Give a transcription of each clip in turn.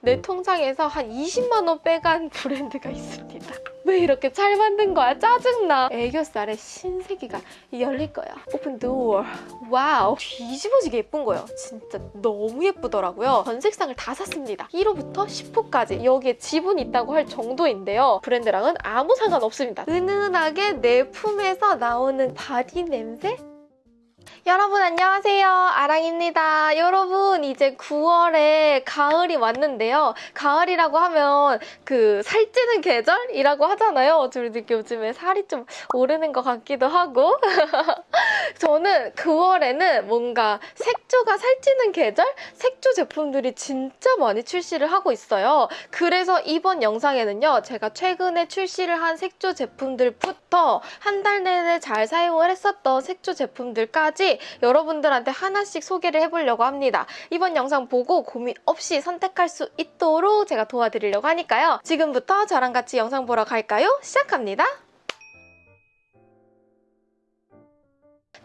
내 통장에서 한 20만 원 빼간 브랜드가 있습니다. 왜 이렇게 잘 만든 거야? 짜증나. 애교살에 신세계가 열릴 거야. Open door. Wow. 뒤집어지게 예쁜 거예요. 진짜 너무 예쁘더라고요. 전 색상을 다 샀습니다. 1호부터 10호까지 여기에 지분이 있다고 할 정도인데요. 브랜드랑은 아무 상관없습니다. 은은하게 내 품에서 나오는 body 냄새? 여러분 안녕하세요. 아랑입니다. 여러분 이제 9월에 가을이 왔는데요. 가을이라고 하면 그 살찌는 계절이라고 하잖아요. 저희 요즘에 살이 좀 오르는 것 같기도 하고 저는 9월에는 뭔가 색조가 살찌는 계절? 색조 제품들이 진짜 많이 출시를 하고 있어요 그래서 이번 영상에는요 제가 최근에 출시를 한 색조 제품들부터 한 달 내내 잘 사용을 했었던 색조 제품들까지 여러분들한테 하나씩 소개를 해보려고 합니다. 이번 영상 보고 고민 없이 선택할 수 있도록 제가 도와드리려고 하니까요. 지금부터 저랑 같이 영상 보러 갈까요? 시작합니다.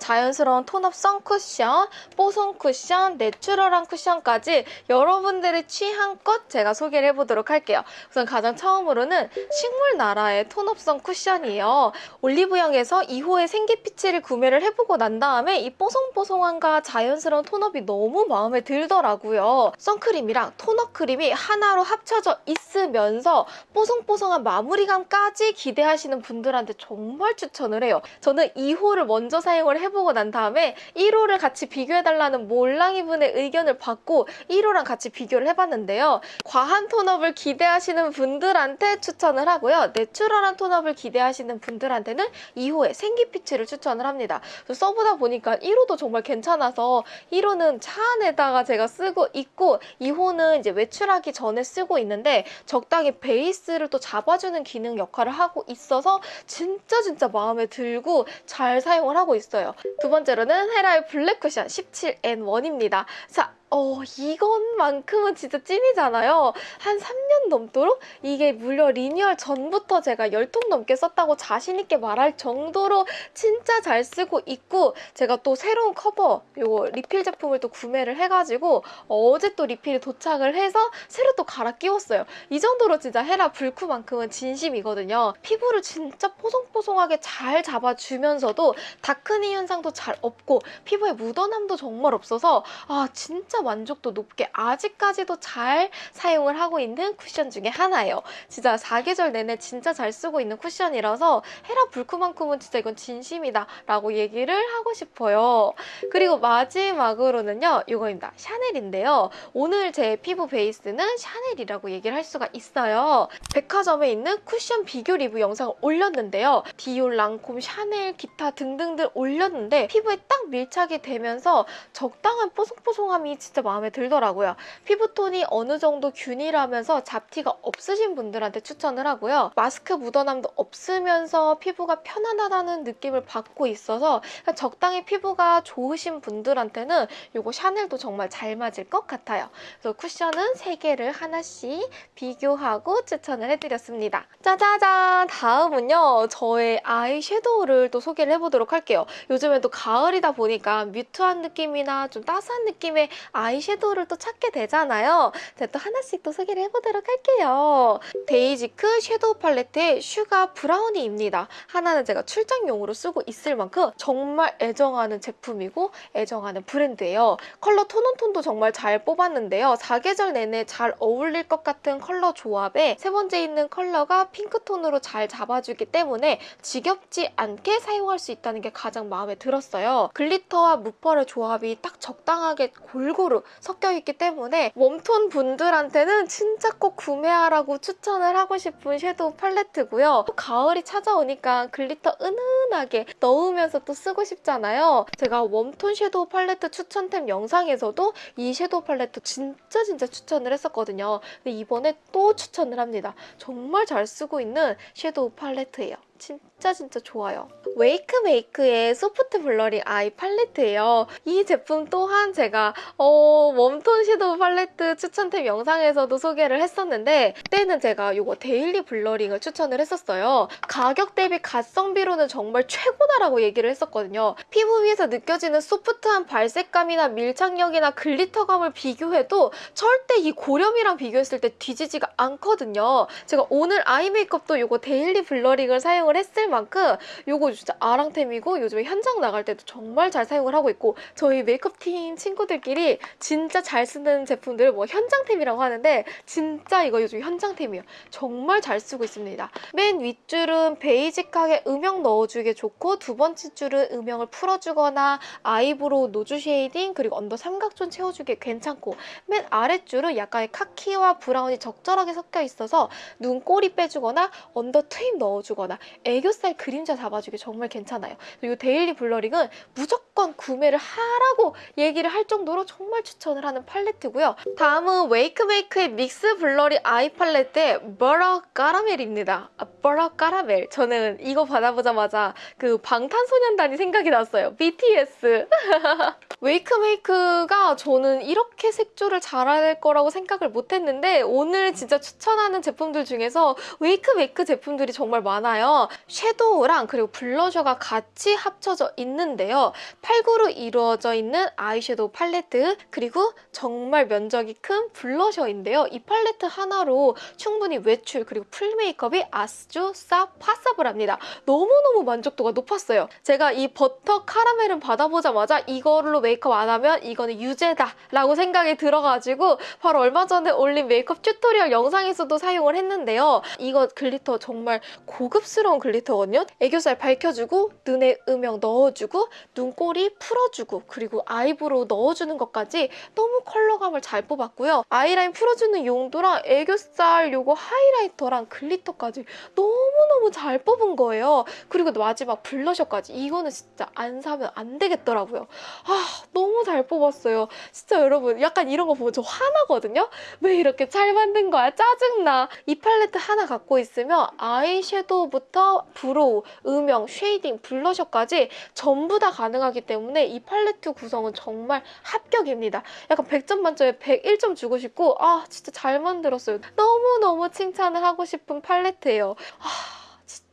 자연스러운 tone-up sun쿠션, 뽀송 쿠션, natural한 쿠션까지 여러분들의 취향껏 제가 소개를 해보도록 할게요. 우선 가장 처음으로는 식물 나라의 tone-up sun쿠션이에요. 올리브영에서 2호의 생기피치를 구매를 해보고 난 다음에 이 뽀송뽀송함과 자연스러운 tone-up이 너무 마음에 들더라고요. 선크림이랑 tone-up 크림이 하나로 합쳐져 있으면서 뽀송뽀송한 마무리감까지 기대하시는 분들한테 정말 추천을 해요. 저는 2호를 먼저 사용을 해보 고 난 다음에 1호를 같이 비교해달라는 몰랑이 분의 의견을 받고 1호랑 같이 비교를 해봤는데요. 과한 tone-up을 기대하시는 분들한테 추천을 하고요. natural한 tone-up을 기대하시는 분들한테는 2호의 생기피치를 추천을 합니다. 써보다 보니까 1호도 정말 괜찮아서 1호는 차 안에다가 제가 쓰고 있고 2호는 이제 외출하기 전에 쓰고 있는데 적당히 베이스를 또 잡아주는 기능 역할을 하고 있어서 진짜 진짜 마음에 들고 잘 사용을 하고 있어요. 두 번째로는 헤라의 블랙 쿠션 17N1입니다. 자, 어, 이것만큼은 진짜 찐이잖아요. 한 3년 넘도록 이게 무려 리뉴얼 전부터 제가 10통 넘게 썼다고 자신 있게 말할 정도로 진짜 잘 쓰고 있고 제가 또 새로운 커버, 요거 리필 제품을 또 구매를 해가지고 어제 또 리필이 도착을 해서 새로 또 갈아 끼웠어요. 이 정도로 진짜 헤라 불쿠만큼은 진심이거든요. 피부를 진짜 뽀송뽀송하게 잘 잡아주면서도 darkening 현상도 잘 없고 피부에 묻어남도 정말 없어서 아 진짜 만족도 높게 아직까지도 잘 사용을 하고 있는 쿠션 중에 하나예요. 진짜 사계절 내내 진짜 잘 쓰고 있는 쿠션이라서 헤라 불크만큼은 진짜 이건 진심이다 라고 얘기를 하고 싶어요. 그리고 마지막으로는요. 이거입니다. 샤넬인데요. 오늘 제 피부 베이스는 샤넬이라고 얘기를 할 수가 있어요. 백화점에 있는 쿠션 비교 리뷰 영상을 올렸는데요. 디올, 랑콤, 샤넬, 기타 등등들 올렸는데 피부에 딱 밀착이 되면서 적당한 뽀송뽀송함이 진짜 마음에 들더라고요. 피부톤이 어느 정도 균일하면서 잡티가 없으신 분들한테 추천을 하고요. 마스크 묻어남도 없으면서 피부가 편안하다는 느낌을 받고 있어서 적당히 피부가 좋으신 분들한테는 이거 샤넬도 정말 잘 맞을 것 같아요. 그래서 쿠션은 3개를 하나씩 비교하고 추천을 해드렸습니다. 짜자잔! 다음은요. 저의 아이섀도우를 또 소개를 해보도록 할게요. 요즘엔 또 가을이다 보니까 뮤트한 느낌이나 좀 따스한 느낌의 아이섀도우를 또 찾게 되잖아요. 제가 또 하나씩 또 소개를 해보도록 할게요. 데이지크 섀도우 팔레트의 슈가 브라우니입니다. 하나는 제가 출장용으로 쓰고 있을 만큼 정말 애정하는 제품이고 애정하는 브랜드예요. 컬러 tone on tone도 정말 잘 뽑았는데요. 사계절 내내 잘 어울릴 것 같은 컬러 조합에 세 번째 있는 컬러가 핑크톤으로 잘 잡아주기 때문에 지겹지 않게 사용할 수 있다는 게 가장 마음에 들었어요. glitter와 무펄의 조합이 딱 적당하게 골고루 섞여 있기 때문에 웜톤 분들한테는 진짜 꼭 구매하라고 추천을 하고 싶은 섀도우 팔레트고요. 또 가을이 찾아오니까 glitter 은은하게 넣으면서 또 쓰고 싶잖아요. 제가 웜톤 섀도우 팔레트 추천템 영상에서도 이 섀도우 팔레트 진짜 진짜 추천을 했었거든요. 근데 이번에 또 추천을 합니다. 정말 잘 쓰고 있는 섀도우 팔레트예요. 진짜 진짜 좋아요. 웨이크메이크의 soft blurring eye palette예요. 이 제품 또한 제가 어, 웜톤 섀도우 팔레트 추천템 영상에서도 소개를 했었는데 그때는 제가 이거 daily blurring을 추천을 했었어요. 가격 대비 가성비로는 정말 최고다라고 얘기를 했었거든요. 피부 위에서 느껴지는 소프트한 발색감이나 밀착력이나 glitter감을 비교해도 절대 이 고렴이랑 비교했을 때 뒤지지가 않거든요. 제가 오늘 아이 메이크업도 이거 daily blurring을 사용을 했을 만큼 이거 진짜 아랑템이고 요즘에 현장 나갈 때도 정말 잘 사용을 하고 있고 저희 메이크업 팀 친구들끼리 진짜 잘 쓰는 제품들 뭐 현장템이라고 하는데 진짜 이거 요즘 현장템이에요. 정말 잘 쓰고 있습니다. 맨 윗줄은 basic하게 음영 넣어주기 좋고 두 번째 줄은 음영을 풀어주거나 아이브로우 nose shading 그리고 언더 삼각존 채워주기 괜찮고 맨 아랫줄은 약간의 카키와 브라운이 적절하게 섞여 있어서 눈 꼬리 빼주거나 언더 트임 넣어주거나 애교살 그림자 잡아주기 정말 괜찮아요. 이 daily blurring은 무조건 구매를 하라고 얘기를 할 정도로 정말 추천을 하는 팔레트고요. 다음은 웨이크메이크의 mix blurring eye palette의 butter caramel입니다. 아, butter caramel. 저는 이거 받아보자마자 그 방탄소년단이 생각이 났어요. BTS. 웨이크메이크가 저는 이렇게 색조를 잘할 거라고 생각을 못했는데 오늘 진짜 추천하는 제품들 중에서 웨이크메이크 제품들이 정말 많아요. 섀도우랑 그리고 블러셔가 같이 합쳐져 있는데요. 8구로 이루어져 있는 아이섀도우 팔레트 그리고 정말 면적이 큰 블러셔인데요. 이 팔레트 하나로 충분히 외출 그리고 full 메이크업이 아주 싹 possible합니다. 너무너무 만족도가 높았어요. 제가 이 butter caramel은 받아보자마자 이걸로 메이크업 안 하면 이거는 유죄다 라고 생각이 들어가지고 바로 얼마 전에 올린 메이크업 tutorial 영상에서도 사용을 했는데요. 이거 glitter 정말 고급스러운 glitter거든요. 애교살 밝혀주고 눈에 음영 넣어주고 눈꼬리 풀어주고 그리고 아이브로우 넣어주는 것까지 너무 컬러감을 잘 뽑았고요. 아이라인 풀어주는 용도랑 애교살 요거 highlighter랑 glitter까지 너무너무 잘 뽑은 거예요. 그리고 마지막 블러셔까지 이거는 진짜 안 사면 안 되겠더라고요. 아 너무 잘 뽑았어요. 진짜 여러분 약간 이런 거 보면 저 화나거든요. 왜 이렇게 잘 만든 거야? 짜증나. 이 팔레트 하나 갖고 있으면 아이섀도우부터 브로우, 음영, shading, 블러셔까지 전부 다 가능하기 때문에 이 팔레트 구성은 정말 합격입니다. 약간 100점 만점에 101점 주고 싶고 아 진짜 잘 만들었어요. 너무너무 칭찬을 하고 싶은 팔레트예요. 아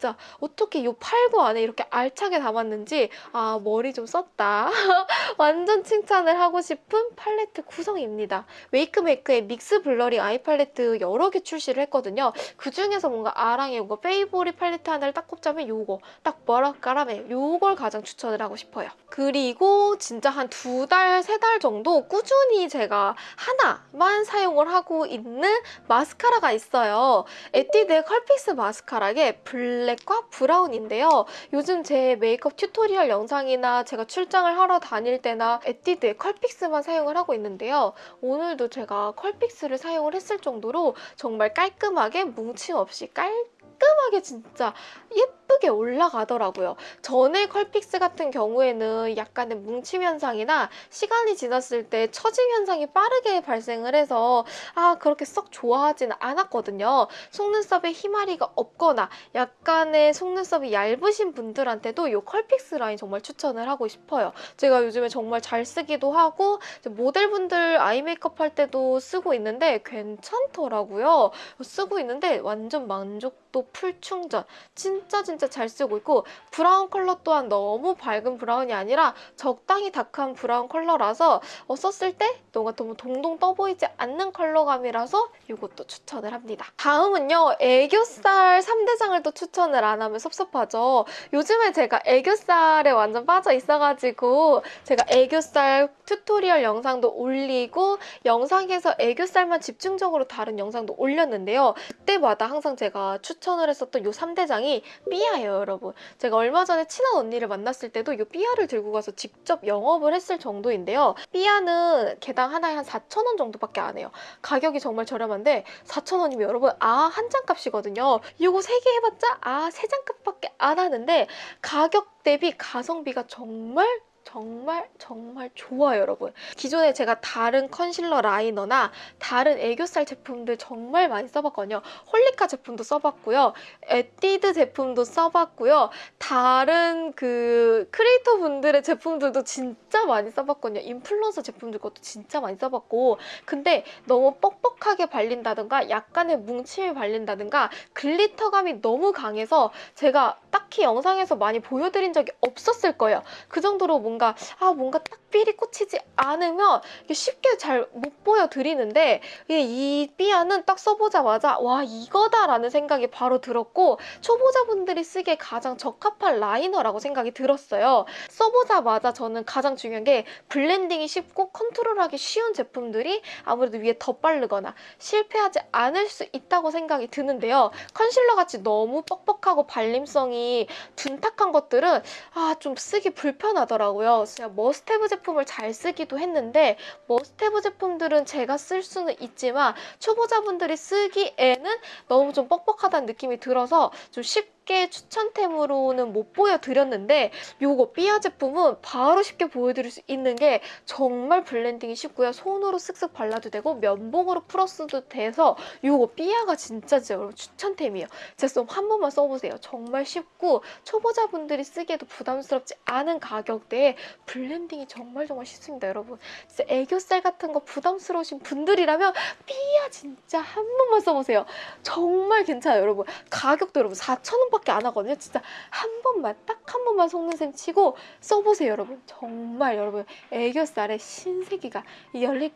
진짜 어떻게 이 8구 안에 이렇게 알차게 담았는지 아 머리 좀 썼다. 완전 칭찬을 하고 싶은 팔레트 구성입니다. 웨이크메이크의 mix blurring eye palette 여러 개 출시를 했거든요. 그 중에서 뭔가 아랑의 이거 favorite 팔레트 하나를 딱 꼽자면 요거. 딱 caramel. 요걸 가장 추천을 하고 싶어요. 그리고 진짜 한 두 달, 세 달 정도 꾸준히 제가 하나만 사용을 하고 있는 마스카라가 있어요. 에뛰드의 컬픽스 마스카라의 블랙과 브라운인데요. 요즘 제 메이크업 tutorial 영상이나 제가 출장을 하러 다닐 때나 에뛰드의 컬픽스만 사용을 하고 있는데요. 오늘도 제가 컬픽스를 사용을 했을 정도로 정말 깔끔하게 뭉침 없이 깔끔하게 진짜 예쁘게 올라가더라고요. 전에 컬픽스 같은 경우에는 약간의 뭉침 현상이나 시간이 지났을 때 처짐 현상이 빠르게 발생을 해서 아 그렇게 썩 좋아하지는 않았거든요. 속눈썹에 희마리가 없거나 약간의 속눈썹이 얇으신 분들한테도 이 컬픽스 라인 정말 추천을 하고 싶어요. 제가 요즘에 정말 잘 쓰기도 하고 모델분들 아이 메이크업 할 때도 쓰고 있는데 괜찮더라고요. 쓰고 있는데 완전 만족도 풀충전. 진짜 진짜 잘 쓰고 있고 브라운 컬러 또한 너무 밝은 브라운이 아니라 적당히 dark한 브라운 컬러라서 어, 썼을 때 뭔가 너무 동동 떠 보이지 않는 컬러감이라서 이것도 추천을 합니다. 다음은요. 애교살 3대장을 또 추천을 안 하면 섭섭하죠. 요즘에 제가 애교살에 완전 빠져 있어가지고 제가 애교살 tutorial 영상도 올리고 영상에서 애교살만 집중적으로 다른 영상도 올렸는데요. 그때마다 항상 제가 추천을 했었던 이 3대장이 삐아예요, 여러분. 제가 얼마 전에 친한 언니를 만났을 때도 이 삐아를 들고 가서 직접 영업을 했을 정도인데요. 삐아는 개당 하나에 한 4,000원 정도밖에 안 해요. 가격이 정말 저렴한데 4,000원이면 여러분 아아 한 잔 값이거든요. 이거 3개 해봤자 아아 3잔 값밖에 안 하는데 가격 대비 가성비가 정말 정말 정말 좋아요 여러분. 기존에 제가 다른 컨실러 라이너나 다른 애교살 제품들 정말 많이 써봤거든요. 홀리카 제품도 써봤고요. 에뛰드 제품도 써봤고요. 다른 그 크리에이터 분들의 제품들도 진짜 많이 써봤거든요. 인플루언서 제품들 것도 진짜 많이 써봤고. 근데 너무 뻑뻑하게 발린다든가 약간의 뭉침이 발린다든가 글리터감이 너무 강해서 제가 딱히 영상에서 많이 보여드린 적이 없었을 거예요. 그 정도로 뭔가 아 뭔가 딱 삘이 꽂히지 않으면 쉽게 잘 못 보여드리는데 이 삐아는 딱 써보자마자 와 이거다라는 생각이 바로 들었고 초보자분들이 쓰기에 가장 적합한 라이너라고 생각이 들었어요. 써보자마자 저는 가장 중요한 게 블렌딩이 쉽고 컨트롤하기 쉬운 제품들이 아무래도 위에 덧바르거나 실패하지 않을 수 있다고 생각이 드는데요. 컨실러 같이 너무 뻑뻑하고 발림성이 둔탁한 것들은 아 좀 쓰기 불편하더라고요. 제가 머스테브 제품을 잘 쓰기도 했는데 머스테브 제품들은 제가 쓸 수는 있지만 초보자분들이 쓰기에는 너무 좀 뻑뻑하다는 느낌이 들어서 좀 쉽게 추천템으로는 못 보여드렸는데 요거 삐아 제품은 바로 쉽게 보여드릴 수 있는 게 정말 블렌딩이 쉽고요. 손으로 쓱쓱 발라도 되고 면봉으로 풀어써도 돼서 요거 삐아가 진짜 진짜 여러분 추천템이에요. 제가 한 번만 써보세요. 정말 쉽고 초보자분들이 쓰기에도 부담스럽지 않은 가격대에 블렌딩이 정말 정말 쉽습니다. 여러분 진짜 애교살 같은 거 부담스러우신 분들이라면 삐아 진짜 한 번만 써보세요. 정말 괜찮아요 여러분. 가격도 여러분 4,000원밖에 안 하거든요. 진짜 한 번만 딱 한 번만 속는 셈 치고 써보세요 여러분. 정말 여러분 애교살에 신세계가 열릴.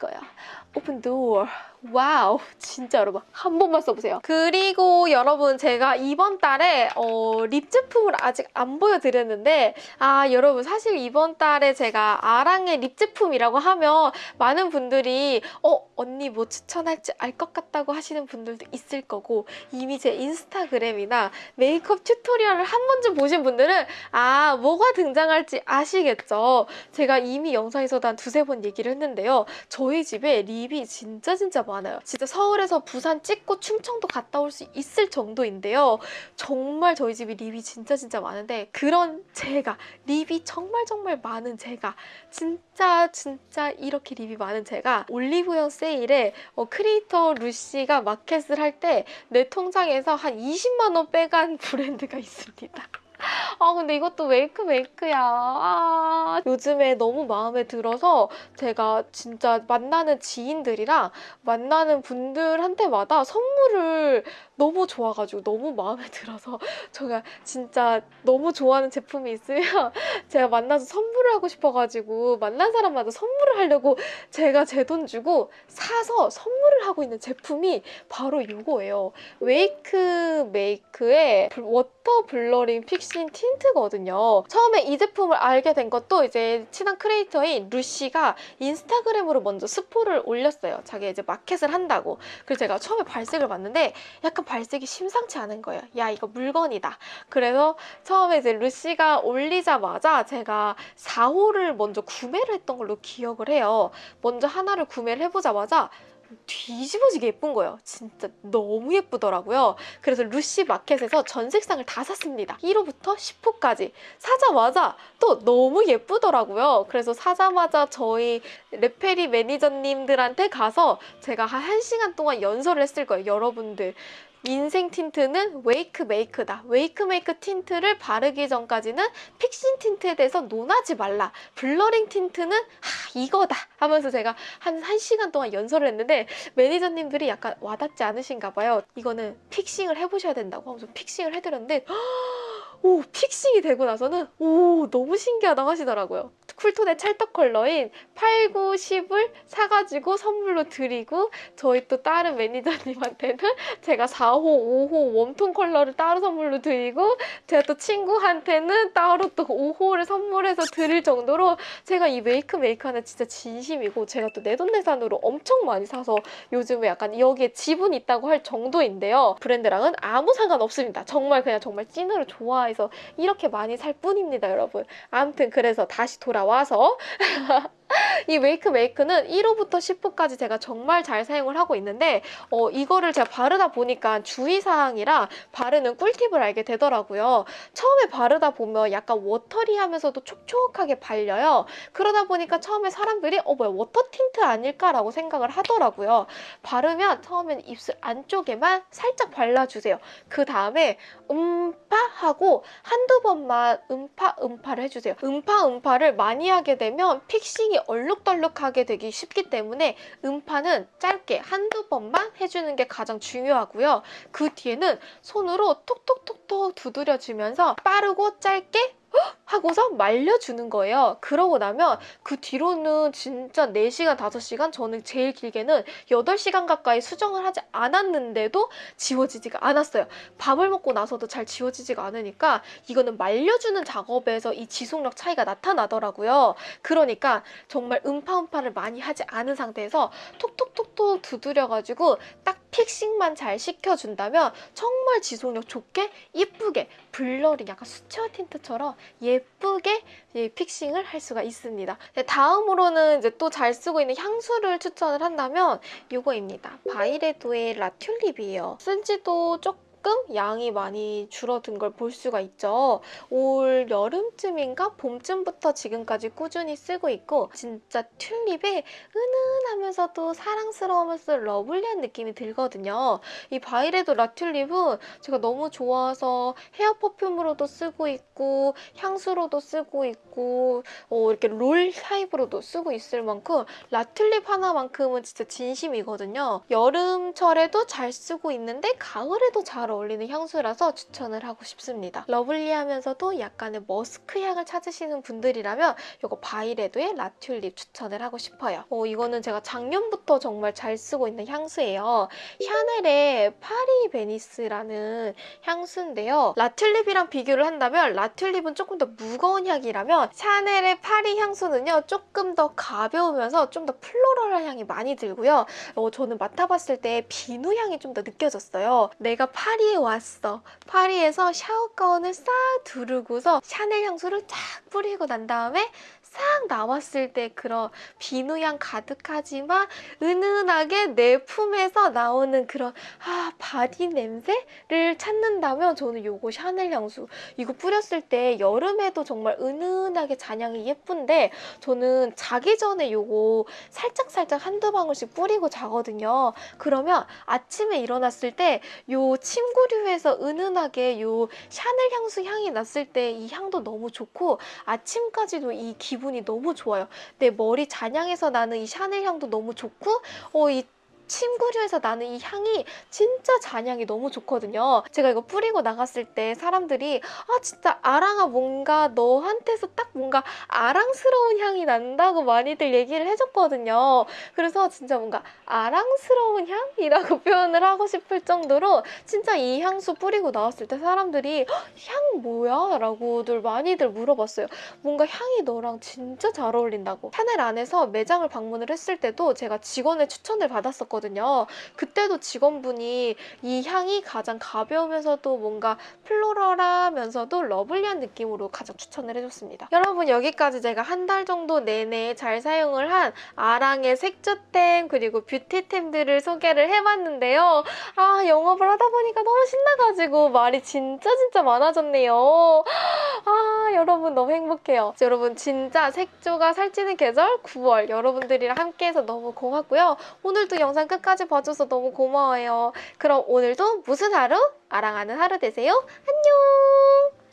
open door. wow 진짜 여러분 한 번만 써보세요. 그리고 여러분 제가 이번 달에 어, 립 제품을 아직 안 보여드렸는데 아 여러분 사실 이번 달에 제가 아랑의 립 제품이라고 하면 많은 분들이 어 언니 뭐 추천할지 알 것 같다고 하시는 분들도 있을 거고 이미 제 인스타그램이나 메이크업 tutorial을 한 번쯤 보신 분들은 아 뭐가 등장할지 아시겠죠? 제가 이미 영상에서도 한 두세 번 얘기를 했는데요. 저희 집에 립이 진짜 진짜 많아요 진짜 서울에서 부산 찍고 충청도 갔다 올 수 있을 정도인데요 정말 저희 집이 립이 진짜 진짜 많은데 그런 제가 립이 정말 정말 많은 제가 진짜 진짜 이렇게 립이 많은 제가 올리브영 세일에 어, 크리에이터 루시가 마켓을 할 때 내 통장에서 한 20만 원 빼간 브랜드가 있습니다. 아 근데 이것도 웨이크 메이크야. 아, 요즘에 너무 마음에 들어서 제가 진짜 만나는 지인들이랑 만나는 분들한테마다 선물을 너무 좋아가지고 너무 마음에 들어서 제가 진짜 너무 좋아하는 제품이 있으면 제가 만나서 선물을 하고 싶어가지고 만난 사람마다 선물을 하려고 제가 제 돈 주고 사서 선물을 하고 있는 제품이 바로 이거예요. 웨이크 메이크의 워터 블러링 픽싱 틴트거든요. 처음에 이 제품을 알게 된 것도 이제 친한 크리에이터인 루시가 인스타그램으로 먼저 스포를 올렸어요. 자기 이제 마켓을 한다고. 그래서 제가 처음에 발색을 봤는데 약간 발색이 심상치 않은 거예요. 야 이거 물건이다. 그래서 처음에 이제 루시가 올리자마자 제가 4호를 먼저 구매를 했던 걸로 기억을 해요. 먼저 하나를 구매를 해보자마자 뒤집어지게 예쁜 거예요. 진짜 너무 예쁘더라고요. 그래서 루시 마켓에서 전 색상을 다 샀습니다. 1호부터 10호까지 사자마자 또 너무 예쁘더라고요. 그래서 사자마자 저희 레페리 매니저님들한테 가서 제가 한 1시간 동안 연설을 했을 거예요. 여러분들 인생 틴트는 웨이크 메이크다. 웨이크 메이크 틴트를 바르기 전까지는 fixing 틴트에 대해서 논하지 말라. blurring 틴트는 하, 이거다 하면서 제가 한 1시간 동안 연설을 했는데 매니저님들이 약간 와닿지 않으신가 봐요. 이거는 fixing을 해보셔야 된다고 하면서 fixing을 해드렸는데 오 fixing이 되고 나서는 오 너무 신기하다고 하시더라고요. 쿨톤의 찰떡 컬러인 8, 9, 10을 사가지고 선물로 드리고 저희 또 다른 매니저님한테는 제가 4호, 5호 웜톤 컬러를 따로 선물로 드리고 제가 또 친구한테는 따로 또 5호를 선물해서 드릴 정도로 제가 이 웨이크 메이크에는 진짜 진심이고 제가 또 내돈내산으로 엄청 많이 사서 요즘에 약간 여기에 지분 있다고 할 정도인데요. 브랜드랑은 아무 상관없습니다. 정말 그냥 정말 찐으로 좋아해서 이렇게 많이 살 뿐입니다, 여러분. 아무튼 그래서 다시 돌아 와서 이 웨이크 메이크는 1호부터 10호까지 제가 정말 잘 사용을 하고 있는데 어, 이거를 제가 바르다 보니까 주의사항이라 바르는 꿀팁을 알게 되더라고요. 처음에 바르다 보면 약간 watery하면서도 촉촉하게 발려요. 그러다 보니까 처음에 사람들이 어 뭐야 워터 틴트 아닐까라고 생각을 하더라고요. 바르면 처음엔 입술 안쪽에만 살짝 발라주세요. 그 다음에 음파 하고 한두 번만 음파 음파를 해주세요. 음파 음파를 많이 하게 되면 fixing이 얼룩덜룩하게 되기 쉽기 때문에 음파는 짧게 한두 번만 해주는 게 가장 중요하고요. 그 뒤에는 손으로 톡톡톡톡 두드려주면서 빠르고 짧게 하고서 말려주는 거예요. 그러고 나면 그 뒤로는 진짜 4시간, 5시간, 저는 제일 길게는 8시간 가까이 수정을 하지 않았는데도 지워지지가 않았어요. 밥을 먹고 나서도 잘 지워지지가 않으니까 이거는 말려주는 작업에서 이 지속력 차이가 나타나더라고요. 그러니까 정말 음파음파를 많이 하지 않은 상태에서 톡톡톡톡 두드려가지고 딱 fixing만 잘 시켜준다면 정말 지속력 좋게 예쁘게 blurring 약간 수채화 틴트처럼 예쁘게 이 fixing을 할 수가 있습니다. 네, 다음으로는 이제 또 잘 쓰고 있는 향수를 추천을 한다면 이거입니다. 바이레도의 라튤립이에요. 쓴 지도 조금 양이 많이 줄어든 걸 볼 수가 있죠. 올 여름쯤인가 봄쯤부터 지금까지 꾸준히 쓰고 있고 진짜 튤립에 은은하면서도 사랑스러우면서 lovely한 느낌이 들거든요. 이 바이레도 라튤립은 제가 너무 좋아서 헤어 퍼퓸으로도 쓰고 있고 향수로도 쓰고 있고 어, 이렇게 롤 타입으로도 쓰고 있을 만큼 라튤립 하나만큼은 진짜 진심이거든요. 여름철에도 잘 쓰고 있는데 가을에도 잘 어울리는 향수라서 추천을 하고 싶습니다. lovely하면서도 약간의 머스크 향을 찾으시는 분들이라면 이거 바이레도의 라튤립 추천을 하고 싶어요. 어, 이거는 제가 작년부터 정말 잘 쓰고 있는 향수예요. 샤넬의 파리 베니스라는 향수인데요. 라튤립이랑 비교를 한다면 라튤립은 조금 더 무거운 향이라면 샤넬의 파리 향수는요. 조금 더 가벼우면서 좀 더 floral한 향이 많이 들고요. 어, 저는 맡아봤을 때 비누 향이 좀 더 느껴졌어요. 내가 파리에 왔어. 파리에서 샤워 가운을 싹 두르고서 샤넬 향수를 쫙 뿌리고 난 다음에 싹 나왔을 때 그런 비누향 가득하지만 은은하게 내 품에서 나오는 그런 아 바디 냄새를 찾는다면 저는 요거 샤넬 향수 이거 뿌렸을 때 여름에도 정말 은은하게 잔향이 예쁜데 저는 자기 전에 요거 살짝살짝 한두 방울씩 뿌리고 자거든요. 그러면 아침에 일어났을 때 요 침구류에서 은은하게 요 샤넬 향수 향이 났을 때 이 향도 너무 좋고 아침까지도 이 기분 이 너무 좋아요. 내 머리 잔향에서 나는 이 샤넬 향도 너무 좋고 어, 이 침구류에서 나는 이 향이 진짜 잔향이 너무 좋거든요. 제가 이거 뿌리고 나갔을 때 사람들이 아 진짜 아랑아 뭔가 너한테서 딱 뭔가 아랑스러운 향이 난다고 많이들 얘기를 해줬거든요. 그래서 진짜 뭔가 아랑스러운 향이라고 표현을 하고 싶을 정도로 진짜 이 향수 뿌리고 나왔을 때 사람들이 향 뭐야? 라고들 많이들 물어봤어요. 뭔가 향이 너랑 진짜 잘 어울린다고. 샤넬 안에서 매장을 방문을 했을 때도 제가 직원의 추천을 받았었거든요. 했었거든요. 그때도 직원분이 이 향이 가장 가벼우면서도 뭔가 floral하면서도 lovely한 느낌으로 가장 추천을 해줬습니다. 여러분 여기까지 제가 한 달 정도 내내 잘 사용을 한 아랑의 색조템 그리고 뷰티템들을 소개를 해봤는데요. 아 영업을 하다 보니까 너무 신나가지고 말이 진짜 진짜 많아졌네요. 아 여러분 너무 행복해요. 여러분 진짜 색조가 살찌는 계절 9월 여러분들이랑 함께해서 너무 고맙고요. 오늘도 영상 끝까지 봐줘서 너무 고마워요. 그럼 오늘도 무슨 하루? 아랑하는 하루 되세요. 안녕!